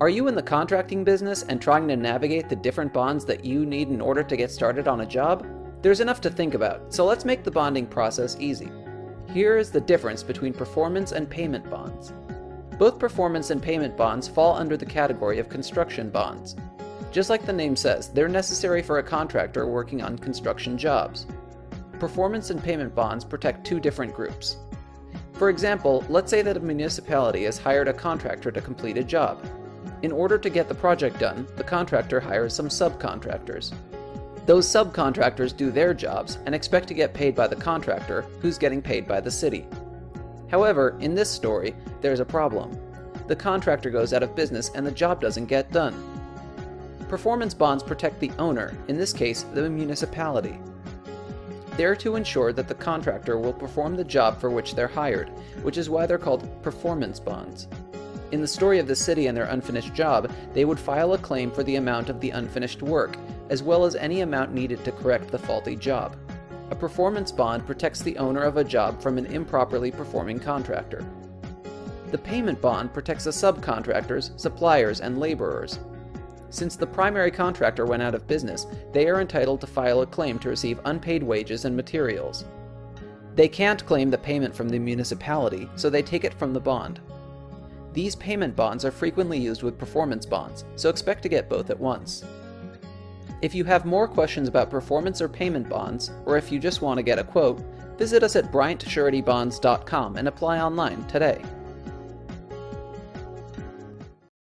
Are you in the contracting business and trying to navigate the different bonds that you need in order to get started on a job? There's enough to think about, so let's make the bonding process easy. Here is the difference between performance and payment bonds. Both performance and payment bonds fall under the category of construction bonds. Just like the name says, they're necessary for a contractor working on construction jobs. Performance and payment bonds protect two different groups. For example, let's say that a municipality has hired a contractor to complete a job. In order to get the project done, the contractor hires some subcontractors. Those subcontractors do their jobs and expect to get paid by the contractor, who's getting paid by the city. However, in this story, there's a problem. The contractor goes out of business and the job doesn't get done. Performance bonds protect the owner, in this case, the municipality. They're to ensure that the contractor will perform the job for which they're hired, which is why they're called performance bonds. In the story of the city and their unfinished job, they would file a claim for the amount of the unfinished work, as well as any amount needed to correct the faulty job. A performance bond protects the owner of a job from an improperly performing contractor. The payment bond protects the subcontractors, suppliers, and laborers. Since the primary contractor went out of business, they are entitled to file a claim to receive unpaid wages and materials. They can't claim the payment from the municipality, so they take it from the bond. These payment bonds are frequently used with performance bonds, so expect to get both at once. If you have more questions about performance or payment bonds, or if you just want to get a quote, visit us at bryantsuretybonds.com and apply online today.